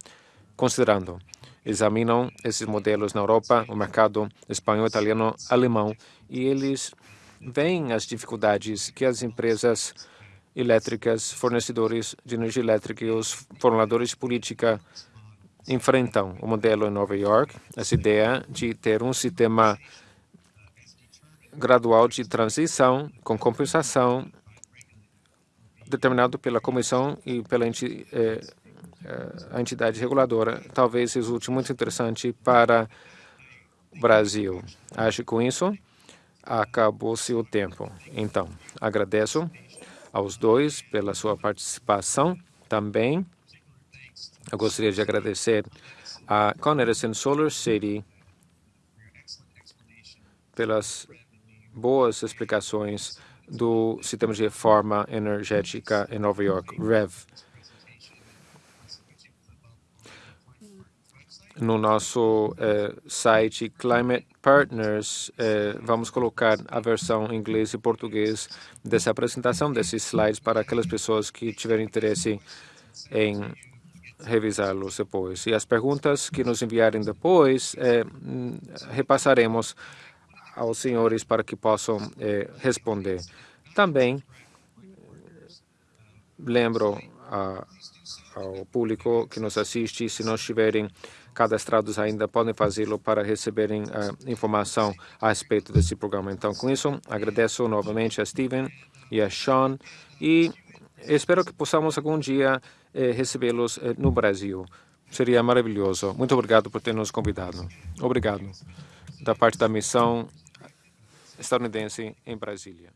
considerando. Examinam esses modelos na Europa, o mercado espanhol, italiano, alemão, e eles veem as dificuldades que as empresas elétricas, fornecedores de energia elétrica e os formuladores de política enfrentam. O modelo em Nova York, essa ideia de ter um sistema gradual de transição com compensação determinado pela comissão e pela enti, eh, a entidade reguladora, talvez resulte muito interessante para o Brasil. Acho que com isso acabou-se o tempo. Então, agradeço aos dois pela sua participação também. Eu gostaria de agradecer a Con Edison Solar City pelas boas explicações do sistema de reforma energética em Nova York, REV. No nosso eh, site Climate Partners, eh, vamos colocar a versão em inglês e português dessa apresentação, desses slides, para aquelas pessoas que tiverem interesse em revisá-los depois. E as perguntas que nos enviarem depois, eh, repassaremos aos senhores para que possam eh, responder. Também lembro a, ao público que nos assiste, se não estiverem cadastrados ainda, podem fazê-lo para receberem informação a respeito desse programa. Então, com isso, agradeço novamente a Steven e a Sean e espero que possamos algum dia eh, recebê-los eh, no Brasil. Seria maravilhoso. Muito obrigado por ter nos convidado. Obrigado. Da parte da missão estadunidense em Brasília.